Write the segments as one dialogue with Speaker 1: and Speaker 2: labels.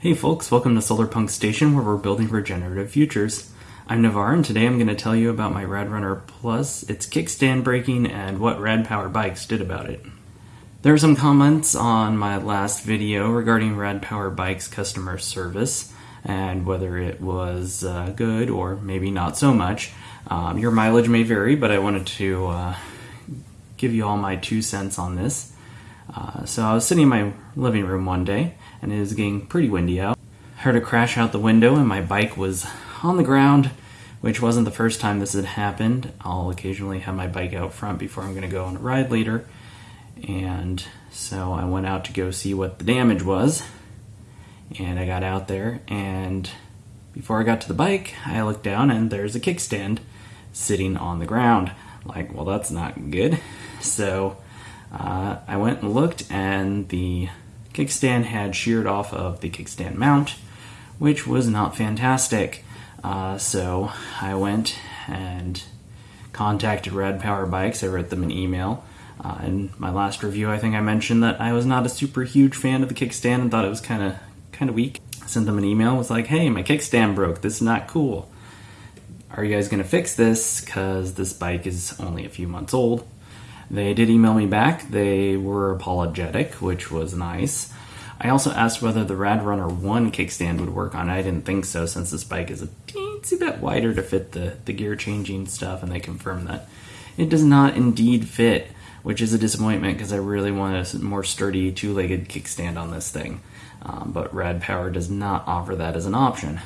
Speaker 1: Hey folks, welcome to Solarpunk Station where we're building regenerative futures. I'm Navar and today I'm going to tell you about my RadRunner Plus, its kickstand breaking, and what Rad Power Bikes did about it. There are some comments on my last video regarding Rad Power Bikes customer service and whether it was uh, good or maybe not so much. Um, your mileage may vary, but I wanted to uh, give you all my two cents on this. Uh, so I was sitting in my living room one day and it was getting pretty windy out. Heard a crash out the window and my bike was on the ground, which wasn't the first time this had happened. I'll occasionally have my bike out front before I'm going to go on a ride later. And so I went out to go see what the damage was. And I got out there and before I got to the bike, I looked down and there's a kickstand sitting on the ground. Like, well, that's not good. So uh, I went and looked, and the kickstand had sheared off of the kickstand mount, which was not fantastic. Uh, so I went and contacted Rad Power Bikes. I wrote them an email. Uh, in my last review, I think I mentioned that I was not a super huge fan of the kickstand and thought it was kind of kind of weak. I sent them an email. Was like, "Hey, my kickstand broke. This is not cool. Are you guys gonna fix this? Because this bike is only a few months old." They did email me back. They were apologetic, which was nice. I also asked whether the Rad Runner 1 kickstand would work on it. I didn't think so since this bike is a teensy bit wider to fit the, the gear changing stuff, and they confirmed that it does not indeed fit, which is a disappointment because I really want a more sturdy two legged kickstand on this thing. Um, but Rad Power does not offer that as an option.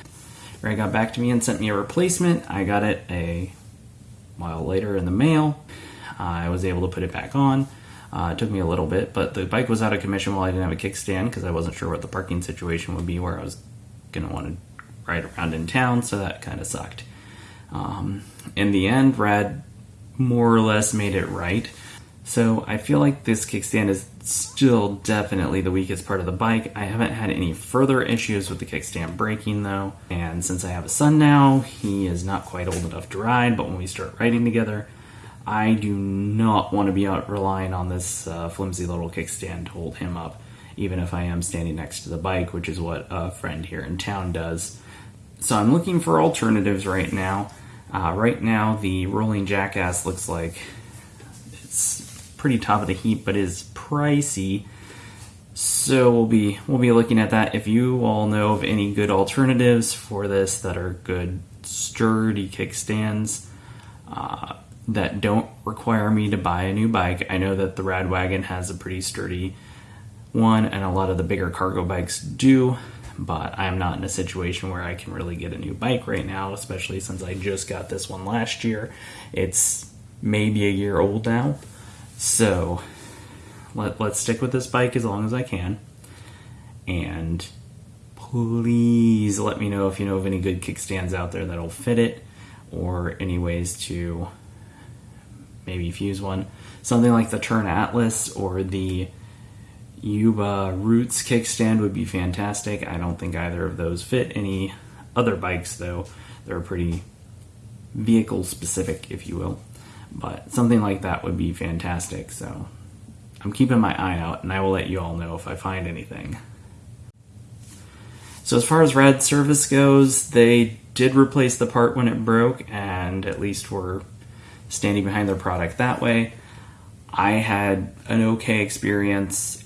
Speaker 1: Ray got back to me and sent me a replacement. I got it a while later in the mail. I was able to put it back on. Uh, it took me a little bit, but the bike was out of commission while I didn't have a kickstand because I wasn't sure what the parking situation would be where I was going to want to ride around in town, so that kind of sucked. Um, in the end, Rad more or less made it right. So I feel like this kickstand is still definitely the weakest part of the bike. I haven't had any further issues with the kickstand breaking though, and since I have a son now, he is not quite old enough to ride, but when we start riding together, I do not want to be out relying on this uh, flimsy little kickstand to hold him up, even if I am standing next to the bike, which is what a friend here in town does. So I'm looking for alternatives right now. Uh, right now, the Rolling Jackass looks like it's pretty top of the heap, but is pricey. So we'll be we'll be looking at that. If you all know of any good alternatives for this that are good sturdy kickstands, uh, that don't require me to buy a new bike. I know that the Radwagon has a pretty sturdy one, and a lot of the bigger cargo bikes do, but I'm not in a situation where I can really get a new bike right now, especially since I just got this one last year. It's maybe a year old now, so let, let's stick with this bike as long as I can. And please let me know if you know of any good kickstands out there that'll fit it or any ways to maybe fuse one. Something like the Tern Atlas or the Yuba Roots kickstand would be fantastic. I don't think either of those fit any other bikes though. They're pretty vehicle specific, if you will. But something like that would be fantastic. So I'm keeping my eye out and I will let you all know if I find anything. So as far as Rad service goes, they did replace the part when it broke and at least we're standing behind their product that way. I had an okay experience.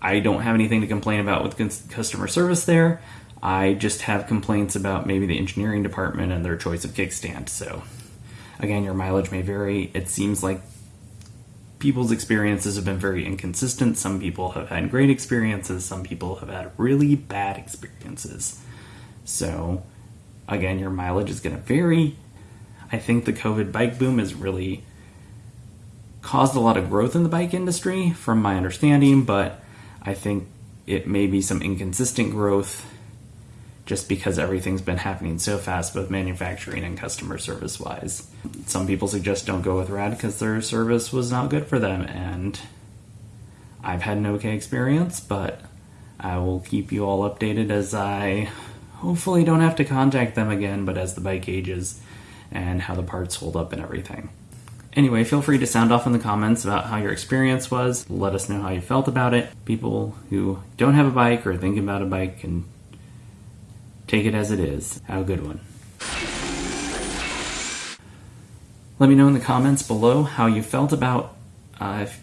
Speaker 1: I don't have anything to complain about with customer service there. I just have complaints about maybe the engineering department and their choice of kickstand. So, again, your mileage may vary. It seems like people's experiences have been very inconsistent. Some people have had great experiences, some people have had really bad experiences. So, again, your mileage is going to vary. I think the COVID bike boom has really caused a lot of growth in the bike industry, from my understanding, but I think it may be some inconsistent growth just because everything's been happening so fast, both manufacturing and customer service wise. Some people suggest don't go with Rad because their service was not good for them, and I've had an okay experience, but I will keep you all updated as I hopefully don't have to contact them again, but as the bike ages and how the parts hold up and everything. Anyway, feel free to sound off in the comments about how your experience was. Let us know how you felt about it. People who don't have a bike or thinking about a bike can Take it as it is. Have a good one. Let me know in the comments below how you felt about. Uh, if-